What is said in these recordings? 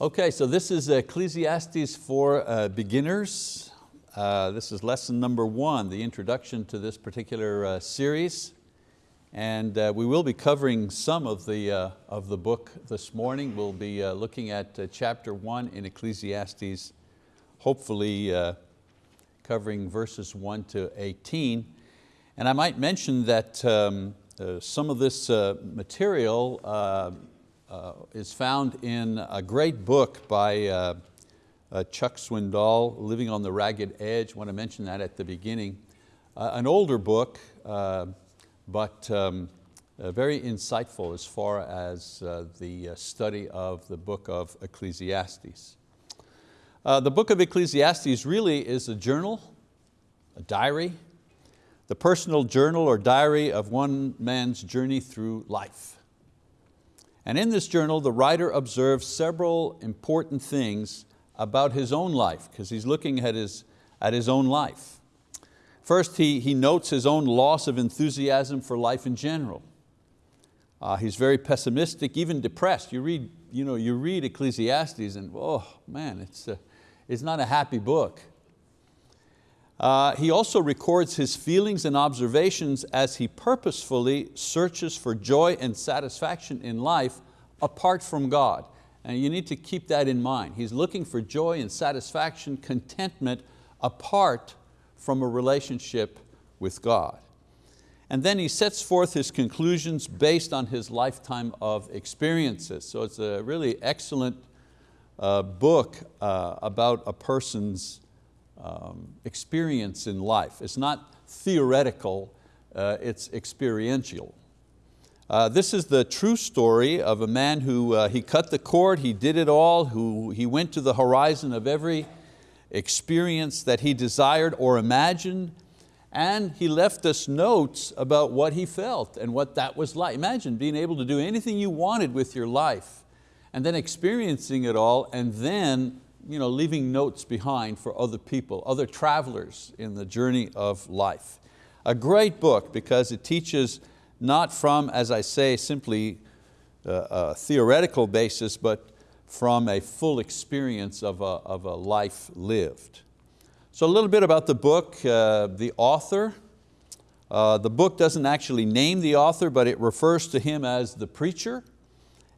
Okay, so this is Ecclesiastes for uh, beginners. Uh, this is lesson number one, the introduction to this particular uh, series. And uh, we will be covering some of the, uh, of the book this morning. We'll be uh, looking at chapter one in Ecclesiastes, hopefully covering verses one to 18. And I might mention that um, some of this material uh, is found in a great book by uh, uh, Chuck Swindoll, Living on the Ragged Edge. I want to mention that at the beginning. Uh, an older book, uh, but um, uh, very insightful as far as the study of the book of Ecclesiastes. the book of Ecclesiastes really is a journal, a diary, the personal journal or diary of one man's journey through life. And in this journal, the writer observes several important things about his own life, because he's looking at his, at his own life. First, he, he notes his own loss of enthusiasm for life in general. Uh, he's very pessimistic, even depressed. You read, you know, you read Ecclesiastes and oh man, it's, a, it's not a happy book. Uh, he also records his feelings and observations as he purposefully searches for joy and satisfaction in life apart from God. And you need to keep that in mind. He's looking for joy and satisfaction, contentment apart from a relationship with God. And then he sets forth his conclusions based on his lifetime of experiences. So it's a really excellent uh, book uh, about a person's um, experience in life. It's not theoretical, uh, it's experiential. Uh, this is the true story of a man who uh, he cut the cord, he did it all, who he went to the horizon of every experience that he desired or imagined, and he left us notes about what he felt and what that was like. Imagine being able to do anything you wanted with your life and then experiencing it all and then you know, leaving notes behind for other people, other travelers in the journey of life. A great book because it teaches not from, as I say, simply a, a theoretical basis, but from a full experience of a, of a life lived. So a little bit about the book, uh, the author. Uh, the book doesn't actually name the author, but it refers to him as the preacher.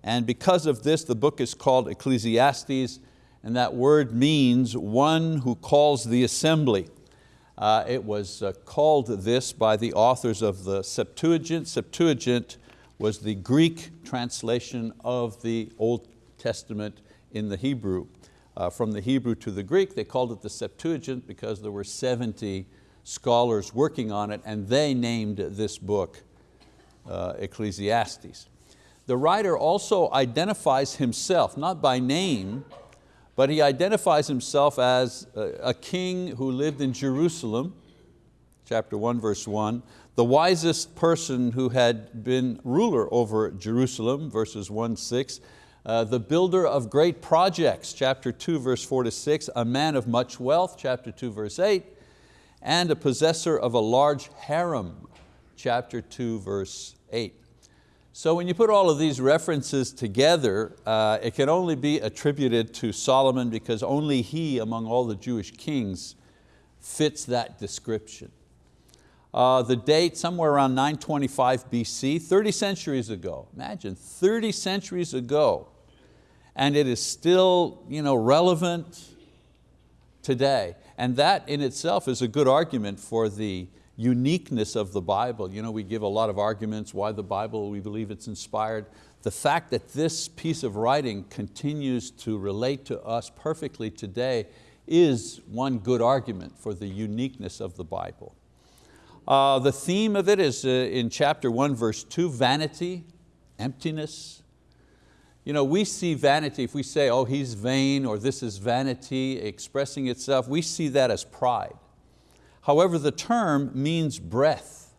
And because of this, the book is called Ecclesiastes, and that word means one who calls the assembly. Uh, it was uh, called this by the authors of the Septuagint. Septuagint was the Greek translation of the Old Testament in the Hebrew. Uh, from the Hebrew to the Greek, they called it the Septuagint because there were 70 scholars working on it and they named this book uh, Ecclesiastes. The writer also identifies himself, not by name, but he identifies himself as a king who lived in Jerusalem, chapter one, verse one, the wisest person who had been ruler over Jerusalem, verses one, six, uh, the builder of great projects, chapter two, verse four to six, a man of much wealth, chapter two, verse eight, and a possessor of a large harem, chapter two, verse eight. So when you put all of these references together, uh, it can only be attributed to Solomon because only he among all the Jewish kings fits that description. Uh, the date, somewhere around 925 BC, 30 centuries ago. Imagine, 30 centuries ago. And it is still you know, relevant today. And that in itself is a good argument for the uniqueness of the Bible. You know, we give a lot of arguments why the Bible, we believe it's inspired. The fact that this piece of writing continues to relate to us perfectly today is one good argument for the uniqueness of the Bible. Uh, the theme of it is uh, in chapter one, verse two, vanity, emptiness. You know, we see vanity, if we say, oh, he's vain, or this is vanity expressing itself, we see that as pride. However, the term means breath,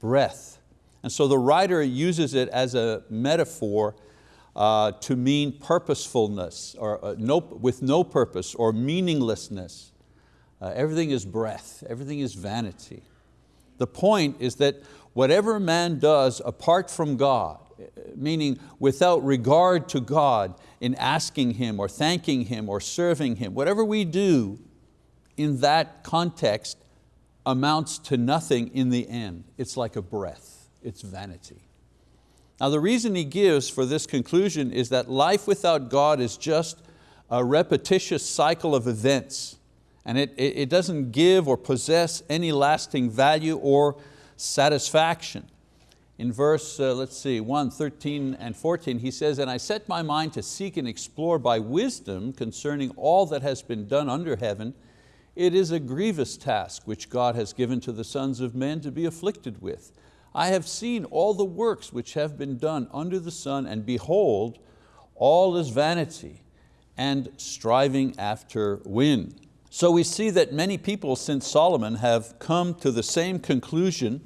breath. And so the writer uses it as a metaphor uh, to mean purposefulness, or uh, no, with no purpose, or meaninglessness. Uh, everything is breath, everything is vanity. The point is that whatever man does apart from God, meaning without regard to God, in asking Him or thanking Him or serving Him. Whatever we do in that context amounts to nothing in the end. It's like a breath, it's vanity. Now the reason he gives for this conclusion is that life without God is just a repetitious cycle of events and it, it, doesn't give or possess any lasting value or satisfaction. In verse, uh, let's see, 1, 13 and 14, he says, And I set my mind to seek and explore by wisdom concerning all that has been done under heaven. It is a grievous task which God has given to the sons of men to be afflicted with. I have seen all the works which have been done under the sun, and behold, all is vanity and striving after wind. So we see that many people since Solomon have come to the same conclusion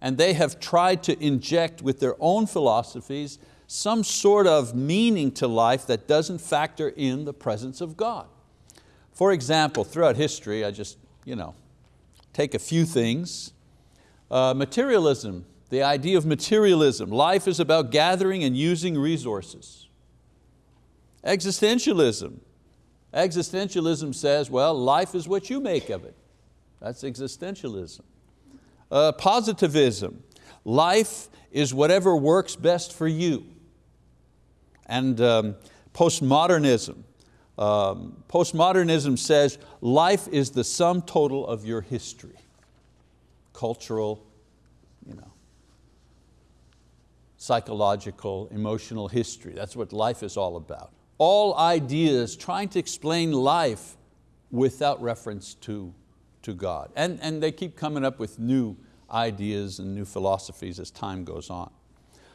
and they have tried to inject with their own philosophies some sort of meaning to life that doesn't factor in the presence of God. For example, throughout history, I just you know, take a few things. Uh, materialism, the idea of materialism. Life is about gathering and using resources. Existentialism. Existentialism says, well, life is what you make of it. That's existentialism. Uh, positivism, life is whatever works best for you. And um, postmodernism, um, postmodernism says life is the sum total of your history, cultural, you know, psychological, emotional history. That's what life is all about. All ideas trying to explain life without reference to to God. And, and they keep coming up with new ideas and new philosophies as time goes on.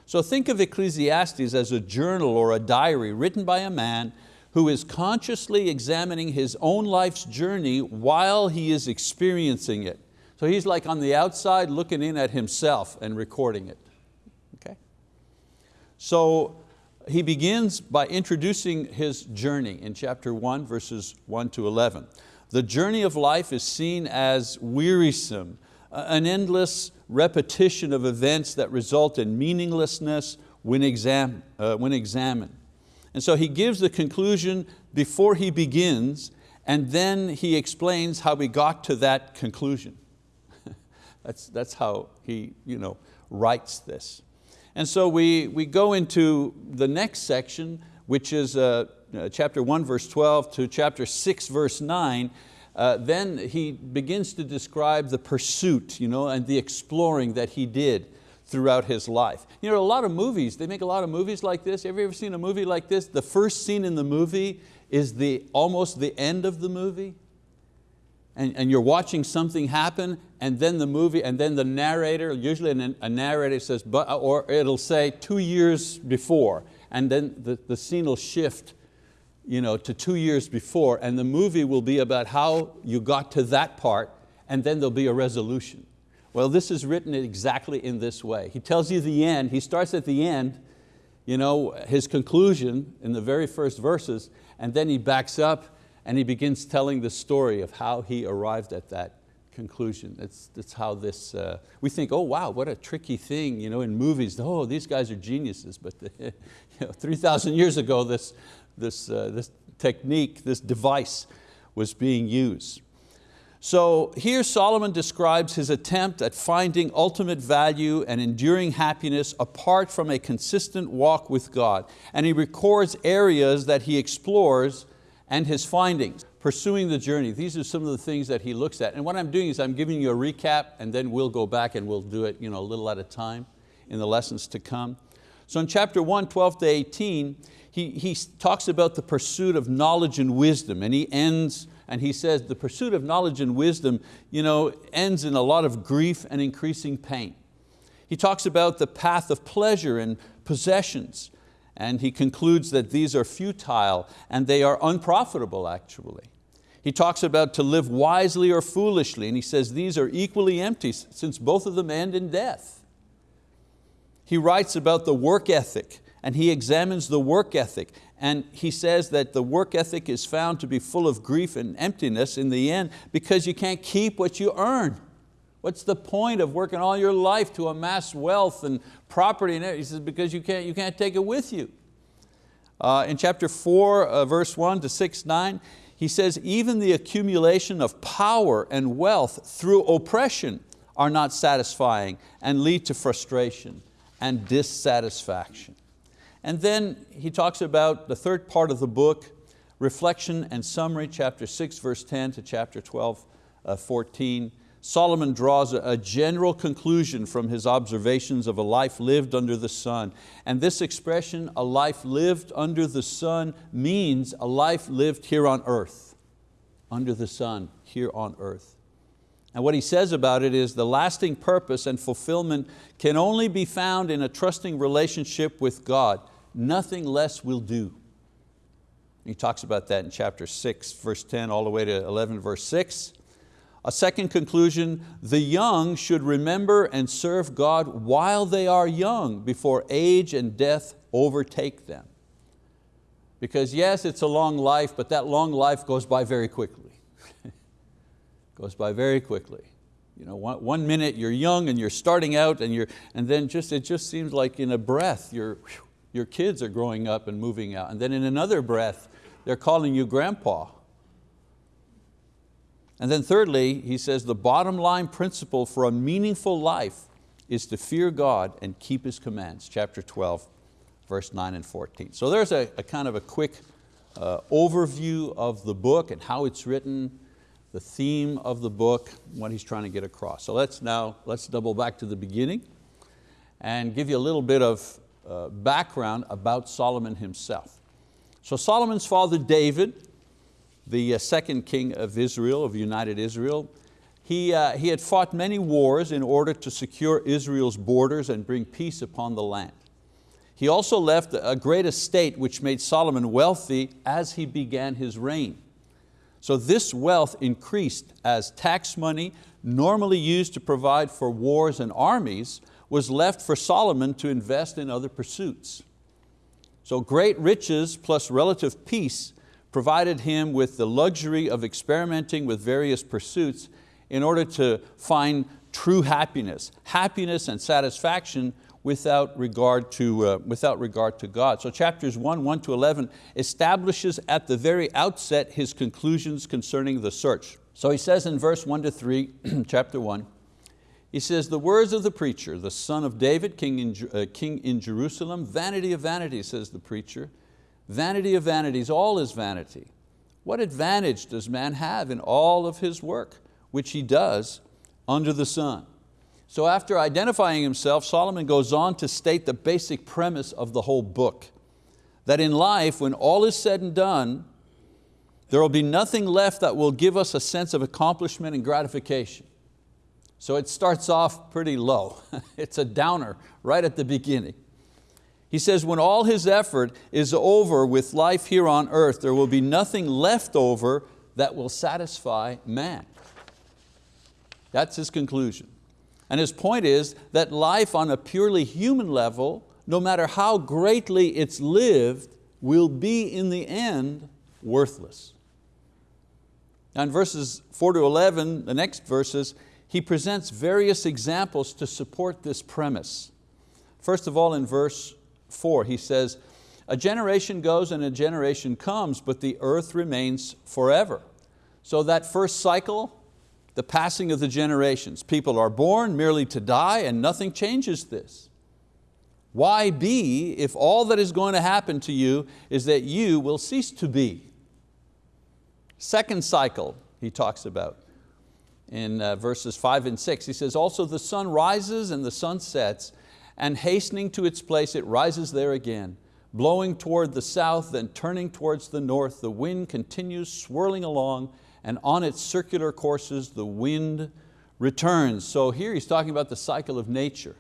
So think of Ecclesiastes as a journal or a diary written by a man who is consciously examining his own life's journey while he is experiencing it. So he's like on the outside looking in at himself and recording it. Okay? So he begins by introducing his journey in chapter one, verses one to 11. The journey of life is seen as wearisome, an endless repetition of events that result in meaninglessness when, exam, uh, when examined. And so he gives the conclusion before he begins, and then he explains how he got to that conclusion. that's, that's how he you know, writes this. And so we, we go into the next section, which is uh, uh, chapter 1 verse 12 to chapter 6 verse 9, uh, then he begins to describe the pursuit you know, and the exploring that he did throughout his life. You know, a lot of movies, they make a lot of movies like this. Have you ever seen a movie like this? The first scene in the movie is the, almost the end of the movie. And, and you're watching something happen and then the movie, and then the narrator, usually a narrator says, but, or it'll say two years before, and then the, the scene will shift you know, to two years before and the movie will be about how you got to that part and then there'll be a resolution. Well, this is written exactly in this way. He tells you the end, he starts at the end, you know, his conclusion in the very first verses, and then he backs up and he begins telling the story of how he arrived at that conclusion. That's, how this, uh, we think, oh wow, what a tricky thing you know, in movies. Oh, these guys are geniuses, but the, you know, 3,000 years ago this, this, uh, this technique, this device was being used. So here Solomon describes his attempt at finding ultimate value and enduring happiness apart from a consistent walk with God. And he records areas that he explores and his findings, pursuing the journey. These are some of the things that he looks at. And what I'm doing is I'm giving you a recap and then we'll go back and we'll do it you know, a little at a time in the lessons to come. So in chapter 1, 12 to 18, he, he talks about the pursuit of knowledge and wisdom and he ends and he says the pursuit of knowledge and wisdom you know, ends in a lot of grief and increasing pain. He talks about the path of pleasure and possessions and he concludes that these are futile and they are unprofitable actually. He talks about to live wisely or foolishly and he says these are equally empty since both of them end in death. He writes about the work ethic and he examines the work ethic and he says that the work ethic is found to be full of grief and emptiness in the end because you can't keep what you earn. What's the point of working all your life to amass wealth and property? And he says, because you can't, you can't take it with you. Uh, in chapter 4, uh, verse 1 to 6, 9, he says, even the accumulation of power and wealth through oppression are not satisfying and lead to frustration and dissatisfaction. And then he talks about the third part of the book, reflection and summary, chapter 6, verse 10 to chapter 12, uh, 14. Solomon draws a general conclusion from his observations of a life lived under the sun. And this expression, a life lived under the sun, means a life lived here on earth, under the sun, here on earth. And what he says about it is the lasting purpose and fulfillment can only be found in a trusting relationship with God. Nothing less will do. He talks about that in chapter six, verse 10, all the way to 11, verse six. A second conclusion, the young should remember and serve God while they are young before age and death overtake them. Because yes, it's a long life, but that long life goes by very quickly. goes by very quickly. You know, one, one, minute you're young and you're starting out and, you're, and then just, it just seems like in a breath your, your kids are growing up and moving out. And then in another breath, they're calling you grandpa. And then thirdly, he says the bottom line principle for a meaningful life is to fear God and keep His commands, chapter 12, verse 9 and 14. So there's a, a kind of a quick uh, overview of the book and how it's written, the theme of the book, what he's trying to get across. So let's now, let's double back to the beginning and give you a little bit of uh, background about Solomon himself. So Solomon's father David the uh, second king of Israel, of united Israel. He, uh, he had fought many wars in order to secure Israel's borders and bring peace upon the land. He also left a great estate which made Solomon wealthy as he began his reign. So this wealth increased as tax money, normally used to provide for wars and armies, was left for Solomon to invest in other pursuits. So great riches plus relative peace provided him with the luxury of experimenting with various pursuits in order to find true happiness, happiness and satisfaction without regard to, uh, without regard to God. So chapters 1, 1 to 11 establishes at the very outset his conclusions concerning the search. So he says in verse 1 to 3, chapter 1, he says, the words of the preacher, the son of David, king in, uh, king in Jerusalem, vanity of vanity, says the preacher, Vanity of vanities, all is vanity. What advantage does man have in all of his work, which he does under the sun? So after identifying himself, Solomon goes on to state the basic premise of the whole book, that in life, when all is said and done, there will be nothing left that will give us a sense of accomplishment and gratification. So it starts off pretty low. it's a downer right at the beginning. He says when all his effort is over with life here on earth, there will be nothing left over that will satisfy man. That's his conclusion. And his point is that life on a purely human level, no matter how greatly it's lived, will be in the end worthless. Now in verses four to 11, the next verses, he presents various examples to support this premise. First of all in verse 4, he says, a generation goes and a generation comes, but the earth remains forever. So that first cycle, the passing of the generations. People are born merely to die and nothing changes this. Why be if all that is going to happen to you is that you will cease to be? Second cycle he talks about in uh, verses five and six. He says, also the sun rises and the sun sets and hastening to its place it rises there again. Blowing toward the south, then turning towards the north, the wind continues swirling along and on its circular courses the wind returns. So here he's talking about the cycle of nature.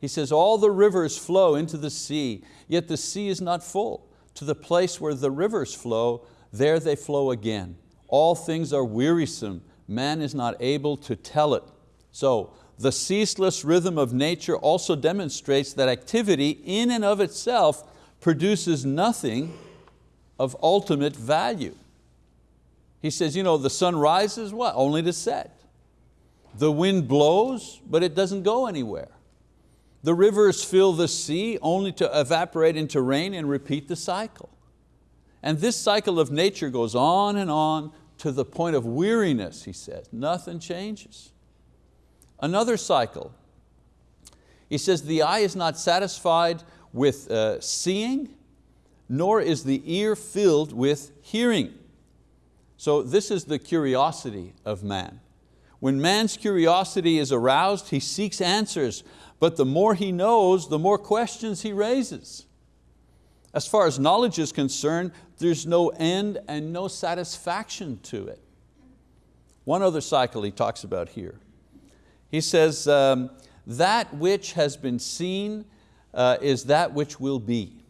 He says, all the rivers flow into the sea, yet the sea is not full. To the place where the rivers flow, there they flow again. All things are wearisome, man is not able to tell it. So the ceaseless rhythm of nature also demonstrates that activity in and of itself produces nothing of ultimate value. He says, you know, the sun rises, what? Only to set. The wind blows, but it doesn't go anywhere. The rivers fill the sea only to evaporate into rain and repeat the cycle. And this cycle of nature goes on and on to the point of weariness, he says. Nothing changes. Another cycle. He says, the eye is not satisfied with uh, seeing, nor is the ear filled with hearing. So this is the curiosity of man. When man's curiosity is aroused, he seeks answers, but the more he knows, the more questions he raises. As far as knowledge is concerned, there's no end and no satisfaction to it. One other cycle he talks about here. He says, um, that which has been seen uh, is that which will be,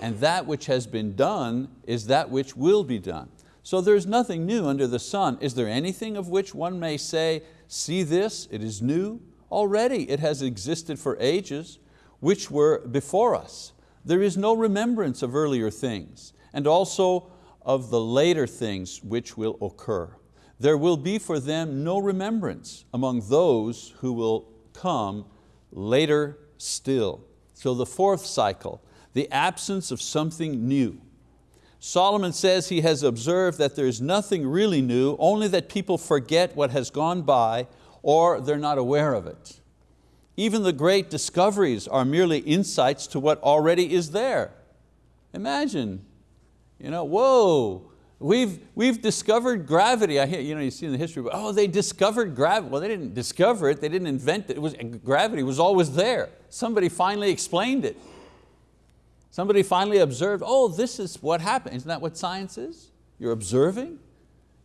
and that which has been done is that which will be done. So there's nothing new under the sun. Is there anything of which one may say, see this, it is new? Already it has existed for ages, which were before us. There is no remembrance of earlier things, and also of the later things which will occur. There will be for them no remembrance among those who will come later still. So the fourth cycle, the absence of something new. Solomon says he has observed that there's nothing really new, only that people forget what has gone by or they're not aware of it. Even the great discoveries are merely insights to what already is there. Imagine, you know, whoa, we've, we've discovered gravity. I hear, you know, you see in the history, oh, they discovered gravity. Well, they didn't discover it, they didn't invent it. it was, gravity was always there. Somebody finally explained it. Somebody finally observed, oh, this is what happened. Isn't that what science is? You're observing,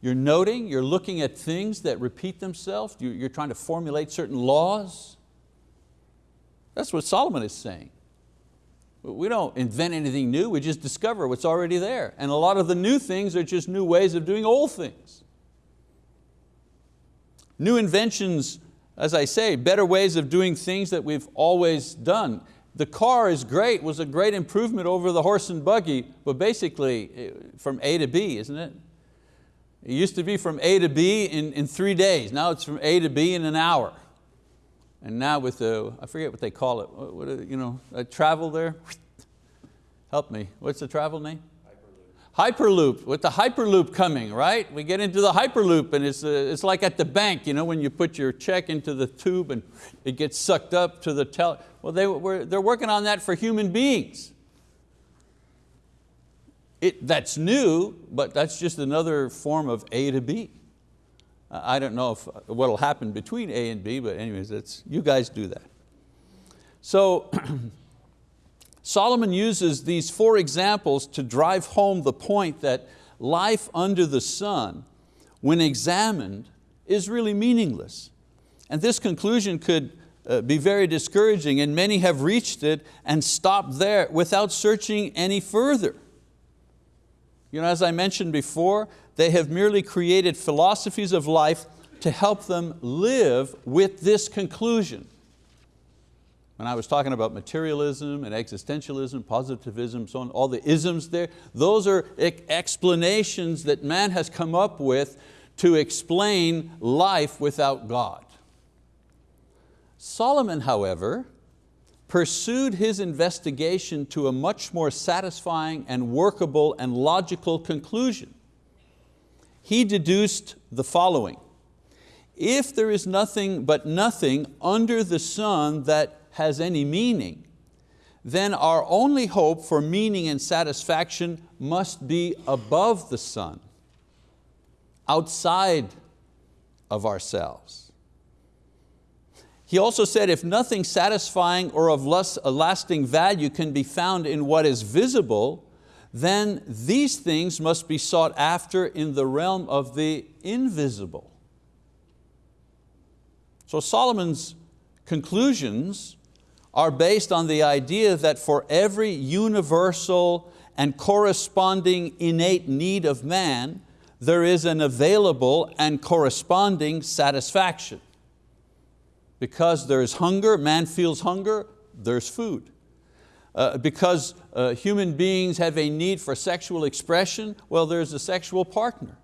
you're noting, you're looking at things that repeat themselves, you're trying to formulate certain laws. That's what Solomon is saying. We don't invent anything new, we just discover what's already there. And a lot of the new things are just new ways of doing old things. New inventions, as I say, better ways of doing things that we've always done. The car is great, was a great improvement over the horse and buggy, but basically eh, from A to B, isn't it? It used to be from A to B in, in three days. Now it's from A to B in an hour. And now with the, I forget what they call it, what, what you know, a travel there? Help me, what's the travel name? Hyperloop, with the Hyperloop coming, right? We get into the Hyperloop and it's, uh, it's like at the bank, you know, when you put your check into the tube and it gets sucked up to the teller. Well, they were, they're working on that for human beings. It, that's new, but that's just another form of A to B. I don't know if, what will happen between A and B, but anyways, that's, you guys do that. So Solomon uses these four examples to drive home the point that life under the sun, when examined, is really meaningless. And this conclusion could uh, be very discouraging and many have reached it and stopped there without searching any further. You know, as I mentioned before, they have merely created philosophies of life to help them live with this conclusion. When I was talking about materialism and existentialism, positivism, so on, all the isms there, those are explanations that man has come up with to explain life without God. Solomon, however, pursued his investigation to a much more satisfying and workable and logical conclusion. He deduced the following. If there is nothing but nothing under the sun that has any meaning, then our only hope for meaning and satisfaction must be above the sun, outside of ourselves. He also said, if nothing satisfying or of lasting value can be found in what is visible, then these things must be sought after in the realm of the invisible. So Solomon's conclusions are based on the idea that for every universal and corresponding innate need of man, there is an available and corresponding satisfaction. Because there's hunger, man feels hunger, there's food. Uh, because uh, human beings have a need for sexual expression, well, there's a sexual partner.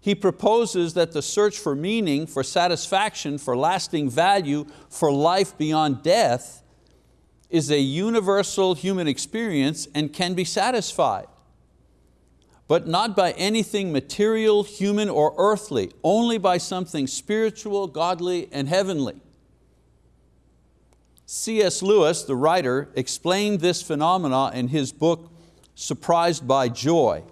he proposes that the search for meaning, for satisfaction, for lasting value, for life beyond death is a universal human experience and can be satisfied but not by anything material, human, or earthly, only by something spiritual, godly, and heavenly. C.S. Lewis, the writer, explained this phenomena in his book, Surprised by Joy.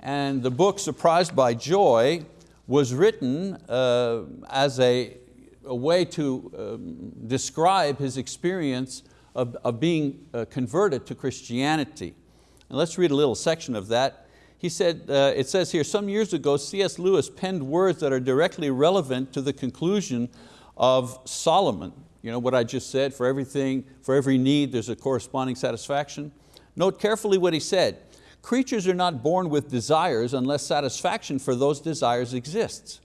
And the book, Surprised by Joy, was written uh, as a, a, way to um, describe his experience of, of being uh, converted to Christianity. And let's read a little section of that. He said, uh, it says here, some years ago, C.S. Lewis penned words that are directly relevant to the conclusion of Solomon. You know what I just said, for everything, for every need, there's a corresponding satisfaction. Note carefully what he said. Creatures are not born with desires unless satisfaction for those desires exists.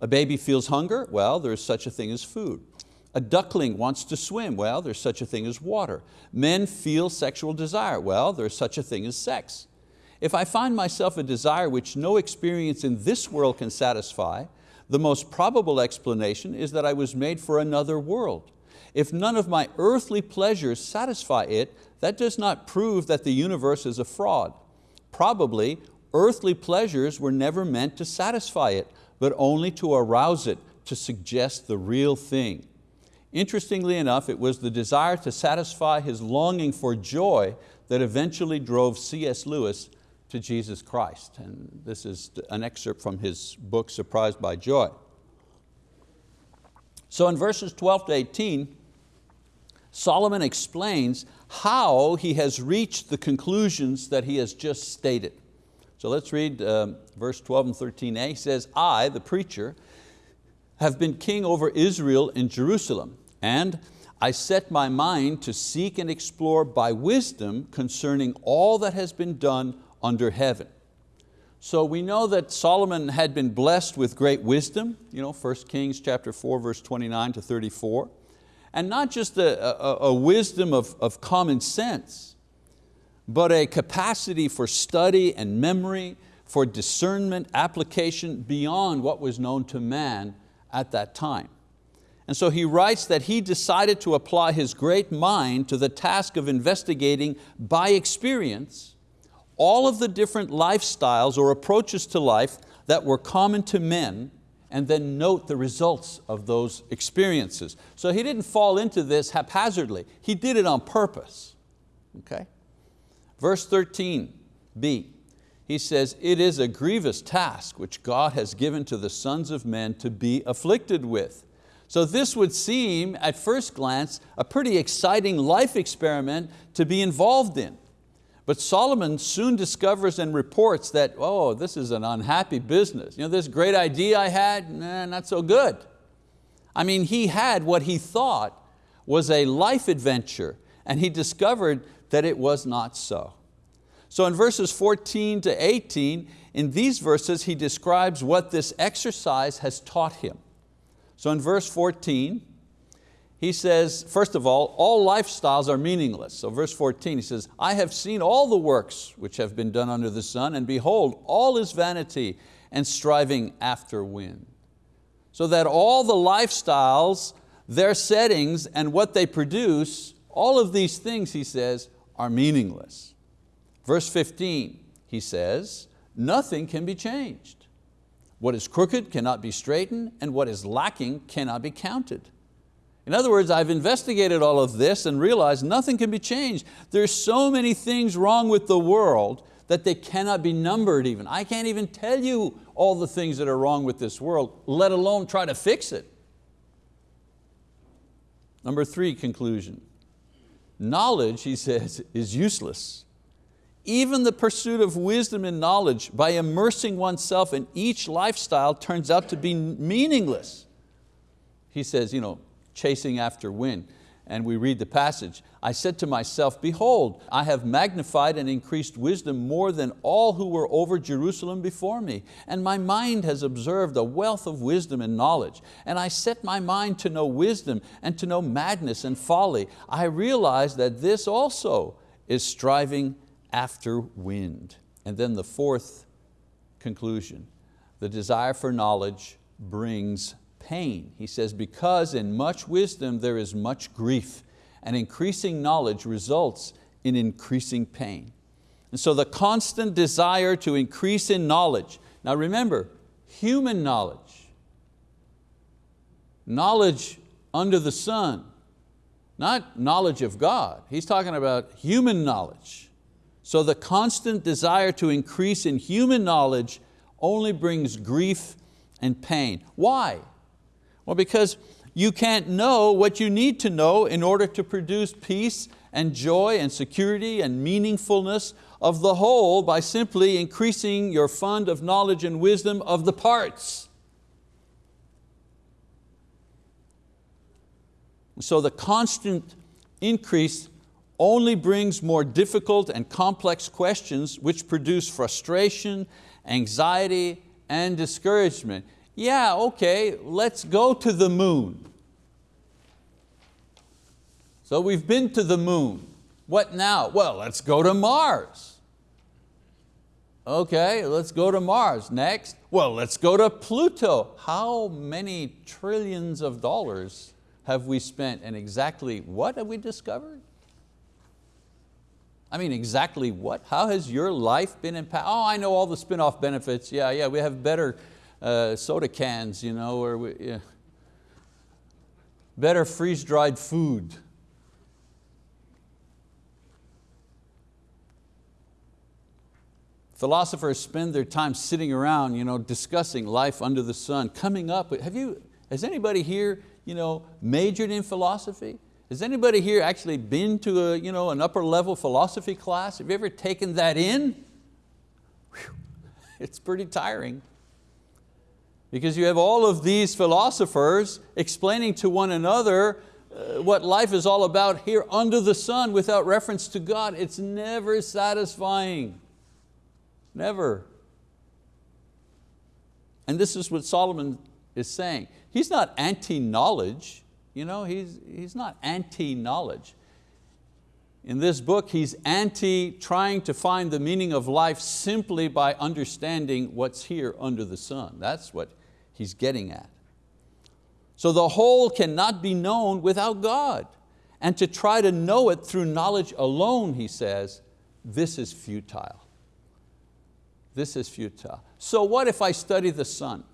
A baby feels hunger, well, there's such a thing as food. A duckling wants to swim, well, there's such a thing as water. Men feel sexual desire, well, there's such a thing as sex. If I find myself a desire which no experience in this world can satisfy, the most probable explanation is that I was made for another world. If none of my earthly pleasures satisfy it, that does not prove that the universe is a fraud. Probably earthly pleasures were never meant to satisfy it, but only to arouse it, to suggest the real thing. Interestingly enough, it was the desire to satisfy his longing for joy that eventually drove C.S. Lewis to Jesus Christ. And this is an excerpt from his book, Surprised by Joy. So in verses 12 to 18, Solomon explains how he has reached the conclusions that he has just stated. So let's read um, verse 12 and 13a. He says, I, the preacher, have been king over Israel in Jerusalem, and I set my mind to seek and explore by wisdom concerning all that has been done under heaven. So we know that Solomon had been blessed with great wisdom, you know, 1 Kings chapter 4, verse 29 to 34. And not just a, a, a wisdom of, of common sense, but a capacity for study and memory, for discernment, application beyond what was known to man at that time. And so he writes that he decided to apply his great mind to the task of investigating by experience all of the different lifestyles or approaches to life that were common to men and then note the results of those experiences. So he didn't fall into this haphazardly. He did it on purpose. Okay? Verse 13b, he says, it is a grievous task which God has given to the sons of men to be afflicted with. So this would seem, at first glance, a pretty exciting life experiment to be involved in. But Solomon soon discovers and reports that, oh, this is an unhappy business. You know, this great idea I had, nah, not so good. I mean, he had what he thought was a life adventure and he discovered that it was not so. So in verses 14 to 18, in these verses he describes what this exercise has taught him. So in verse 14, he says, first of all, all lifestyles are meaningless. So verse 14, he says, I have seen all the works which have been done under the sun, and behold, all is vanity and striving after wind. So that all the lifestyles, their settings, and what they produce, all of these things, he says, are meaningless. Verse 15, he says, nothing can be changed. What is crooked cannot be straightened, and what is lacking cannot be counted. In other words, I've investigated all of this and realized nothing can be changed. There's so many things wrong with the world that they cannot be numbered even. I can't even tell you all the things that are wrong with this world, let alone try to fix it. Number three, conclusion. Knowledge, he says, is useless. Even the pursuit of wisdom and knowledge by immersing oneself in each lifestyle turns out to be meaningless. He says, you know, chasing after wind. And we read the passage, I said to myself, behold, I have magnified and increased wisdom more than all who were over Jerusalem before me. And my mind has observed a wealth of wisdom and knowledge. And I set my mind to know wisdom and to know madness and folly. I realize that this also is striving after wind. And then the fourth conclusion, the desire for knowledge brings pain. He says, because in much wisdom there is much grief, and increasing knowledge results in increasing pain. And so the constant desire to increase in knowledge. Now remember, human knowledge, knowledge under the sun, not knowledge of God. He's talking about human knowledge. So the constant desire to increase in human knowledge only brings grief and pain. Why? Well, because you can't know what you need to know in order to produce peace and joy and security and meaningfulness of the whole by simply increasing your fund of knowledge and wisdom of the parts. So the constant increase only brings more difficult and complex questions which produce frustration, anxiety, and discouragement. Yeah, okay, let's go to the moon. So we've been to the moon. What now? Well, let's go to Mars. Okay, let's go to Mars. Next, well, let's go to Pluto. How many trillions of dollars have we spent and exactly what have we discovered? I mean, exactly what? How has your life been impacted? Oh, I know all the spin-off benefits. Yeah, yeah, we have better uh, soda cans, you know, or we, yeah. better freeze-dried food. Philosophers spend their time sitting around you know, discussing life under the sun, coming up with, have you, has anybody here you know, majored in philosophy? Has anybody here actually been to a, you know, an upper level philosophy class? Have you ever taken that in? Whew. It's pretty tiring. Because you have all of these philosophers explaining to one another uh, what life is all about here under the sun without reference to God. It's never satisfying. Never. And this is what Solomon is saying. He's not anti-knowledge, you know, he's, he's not anti-knowledge. In this book, he's anti trying to find the meaning of life simply by understanding what's here under the sun. That's what he's getting at. So the whole cannot be known without God. And to try to know it through knowledge alone, he says, this is futile. This is futile. So what if I study the sun?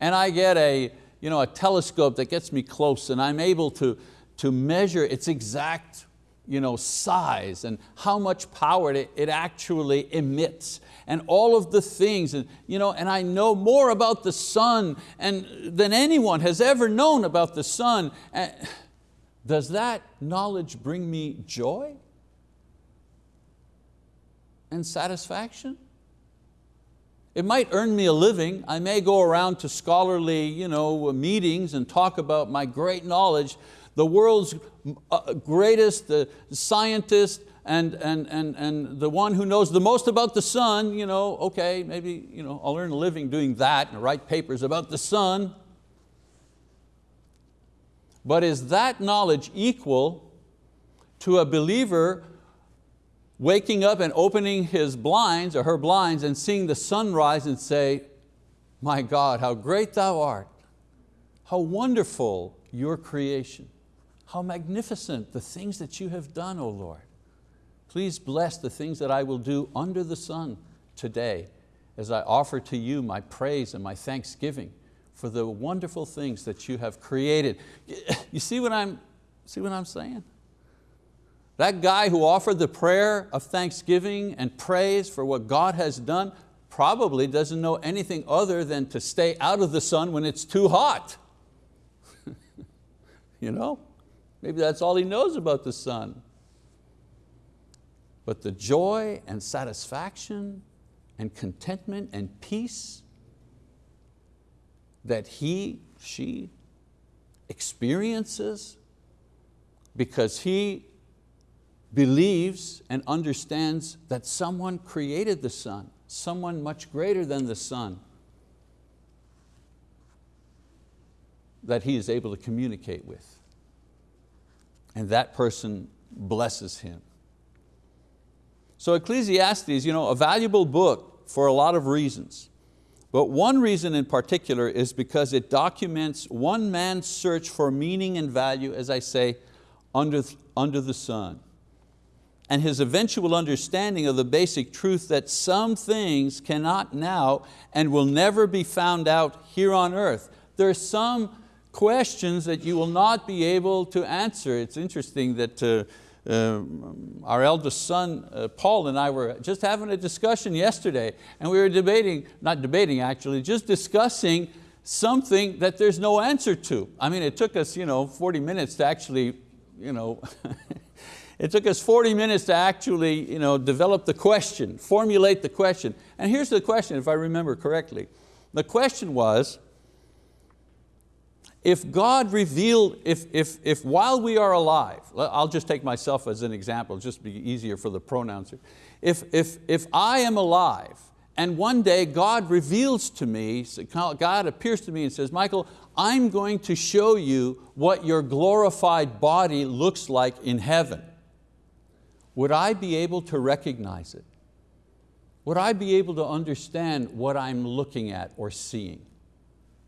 And I get a, you know, a telescope that gets me close and I'm able to, to measure its exact you know, size and how much power it, it actually emits and all of the things. And, you know, and I know more about the sun and, than anyone has ever known about the sun. And does that knowledge bring me joy? and satisfaction. It might earn me a living. I may go around to scholarly you know, meetings and talk about my great knowledge. The world's uh, greatest the scientist and, and, and, and the one who knows the most about the sun, you know, okay, maybe you know, I'll earn a living doing that and write papers about the sun. But is that knowledge equal to a believer waking up and opening his blinds or her blinds and seeing the sunrise and say, my God, how great thou art. How wonderful your creation. How magnificent the things that you have done, O Lord. Please bless the things that I will do under the sun today as I offer to you my praise and my thanksgiving for the wonderful things that you have created. You see what I'm, see what I'm saying? That guy who offered the prayer of thanksgiving and praise for what God has done probably doesn't know anything other than to stay out of the sun when it's too hot. you know? Maybe that's all he knows about the sun. But the joy and satisfaction and contentment and peace that he, she experiences because he believes and understands that someone created the sun, someone much greater than the sun, that he is able to communicate with. And that person blesses him. So Ecclesiastes, you know, a valuable book for a lot of reasons. But one reason in particular is because it documents one man's search for meaning and value, as I say, under, under the sun. And his eventual understanding of the basic truth that some things cannot now and will never be found out here on earth. There are some questions that you will not be able to answer. It's interesting that uh, uh, our eldest son, uh, Paul and I were just having a discussion yesterday and we were debating, not debating actually, just discussing something that there's no answer to. I mean, it took us you know, 40 minutes to actually, you know, it took us 40 minutes to actually you know, develop the question, formulate the question. And here's the question, if I remember correctly. The question was, if God revealed, if, if, if while we are alive, I'll just take myself as an example, just be easier for the pronouncer. If, if, if I am alive and one day God reveals to me, God appears to me and says, Michael, I'm going to show you what your glorified body looks like in heaven. Would I be able to recognize it? Would I be able to understand what I'm looking at or seeing?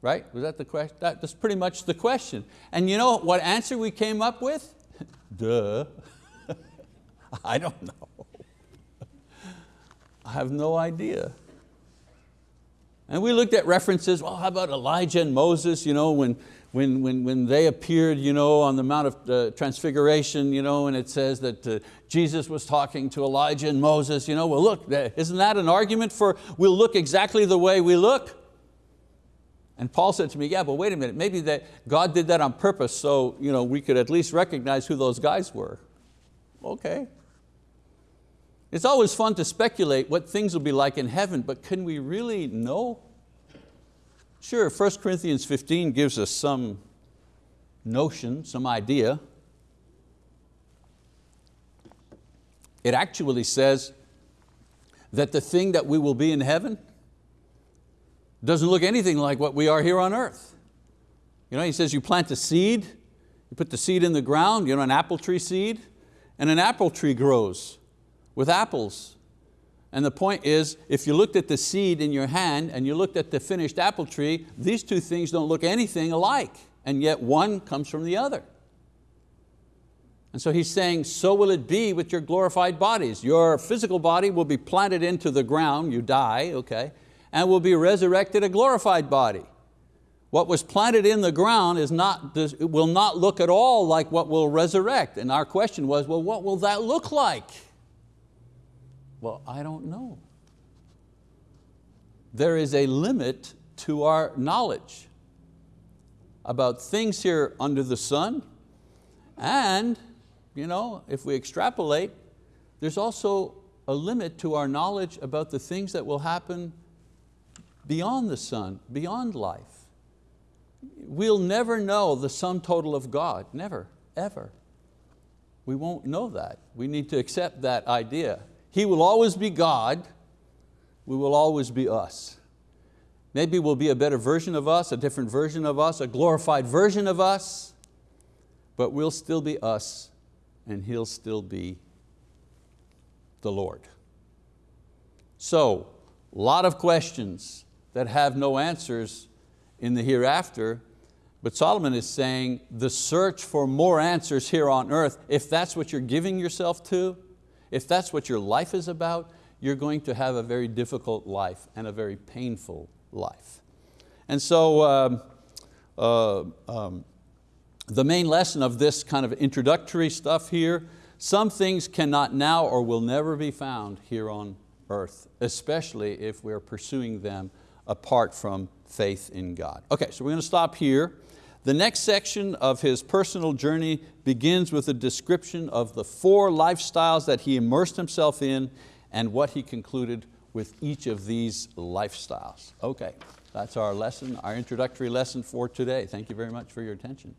Right? Was that the question? That, that's pretty much the question. And you know what answer we came up with? Duh. I don't know. I have no idea. And we looked at references, well, how about Elijah and Moses, you know, when, when, when, when they appeared you know, on the Mount of uh, Transfiguration, you know, and it says that uh, Jesus was talking to Elijah and Moses, you know, well look, isn't that an argument for we'll look exactly the way we look? And Paul said to me, yeah, but wait a minute, maybe that God did that on purpose so you know, we could at least recognize who those guys were. Okay. It's always fun to speculate what things will be like in heaven, but can we really know? Sure, 1 Corinthians 15 gives us some notion, some idea. It actually says that the thing that we will be in heaven doesn't look anything like what we are here on earth. You know, he says you plant a seed, you put the seed in the ground, you know, an apple tree seed, and an apple tree grows with apples. And the point is, if you looked at the seed in your hand and you looked at the finished apple tree, these two things don't look anything alike, and yet one comes from the other. And so he's saying, so will it be with your glorified bodies. Your physical body will be planted into the ground, you die, okay, and will be resurrected a glorified body. What was planted in the ground is not, will not look at all like what will resurrect. And our question was, well, what will that look like? Well, I don't know. There is a limit to our knowledge about things here under the sun and you know, if we extrapolate, there's also a limit to our knowledge about the things that will happen beyond the sun, beyond life. We'll never know the sum total of God, never, ever. We won't know that. We need to accept that idea. He will always be God, we will always be us. Maybe we'll be a better version of us, a different version of us, a glorified version of us, but we'll still be us and He'll still be the Lord. So, a lot of questions, that have no answers in the hereafter, but Solomon is saying the search for more answers here on earth, if that's what you're giving yourself to, if that's what your life is about, you're going to have a very difficult life and a very painful life. And so um, uh, um, the main lesson of this kind of introductory stuff here, some things cannot now or will never be found here on earth, especially if we're pursuing them apart from faith in God. Okay, so we're going to stop here. The next section of his personal journey begins with a description of the four lifestyles that he immersed himself in and what he concluded with each of these lifestyles. Okay, that's our lesson, our introductory lesson for today. Thank you very much for your attention.